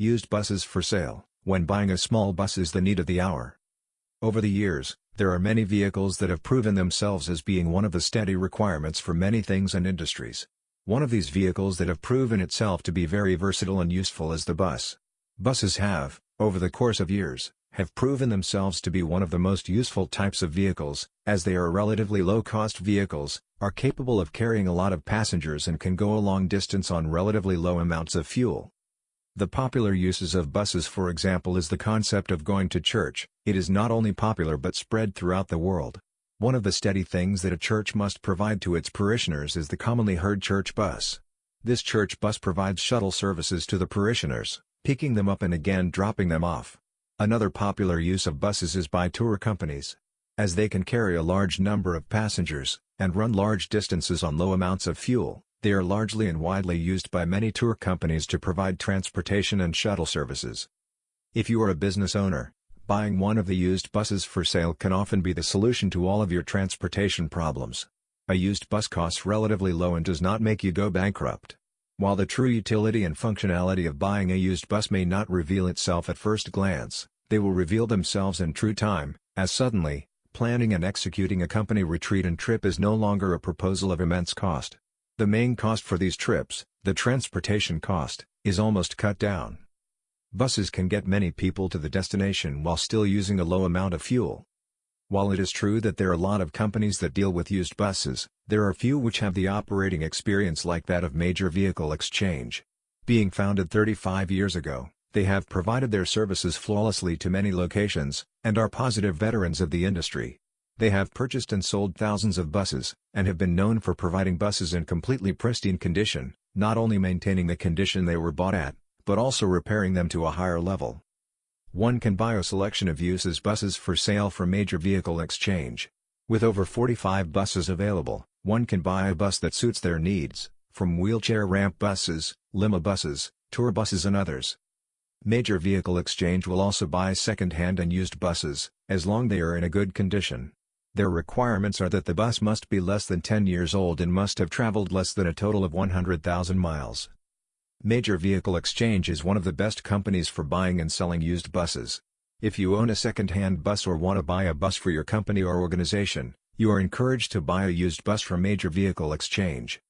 Used buses for sale, when buying a small bus is the need of the hour. Over the years, there are many vehicles that have proven themselves as being one of the steady requirements for many things and industries. One of these vehicles that have proven itself to be very versatile and useful is the bus. Buses have, over the course of years, have proven themselves to be one of the most useful types of vehicles, as they are relatively low-cost vehicles, are capable of carrying a lot of passengers and can go a long distance on relatively low amounts of fuel. The popular uses of buses for example is the concept of going to church, it is not only popular but spread throughout the world. One of the steady things that a church must provide to its parishioners is the commonly heard church bus. This church bus provides shuttle services to the parishioners, picking them up and again dropping them off. Another popular use of buses is by tour companies. As they can carry a large number of passengers, and run large distances on low amounts of fuel, they are largely and widely used by many tour companies to provide transportation and shuttle services. If you are a business owner, buying one of the used buses for sale can often be the solution to all of your transportation problems. A used bus costs relatively low and does not make you go bankrupt. While the true utility and functionality of buying a used bus may not reveal itself at first glance, they will reveal themselves in true time, as suddenly, planning and executing a company retreat and trip is no longer a proposal of immense cost. The main cost for these trips, the transportation cost, is almost cut down. Buses can get many people to the destination while still using a low amount of fuel. While it is true that there are a lot of companies that deal with used buses, there are few which have the operating experience like that of Major Vehicle Exchange. Being founded 35 years ago, they have provided their services flawlessly to many locations, and are positive veterans of the industry. They have purchased and sold thousands of buses, and have been known for providing buses in completely pristine condition, not only maintaining the condition they were bought at, but also repairing them to a higher level. One can buy a selection of uses buses for sale from Major Vehicle Exchange. With over 45 buses available, one can buy a bus that suits their needs, from wheelchair ramp buses, limo buses, tour buses and others. Major Vehicle Exchange will also buy second-hand and used buses, as long they are in a good condition. Their requirements are that the bus must be less than 10 years old and must have traveled less than a total of 100,000 miles. Major Vehicle Exchange is one of the best companies for buying and selling used buses. If you own a second-hand bus or want to buy a bus for your company or organization, you are encouraged to buy a used bus from Major Vehicle Exchange.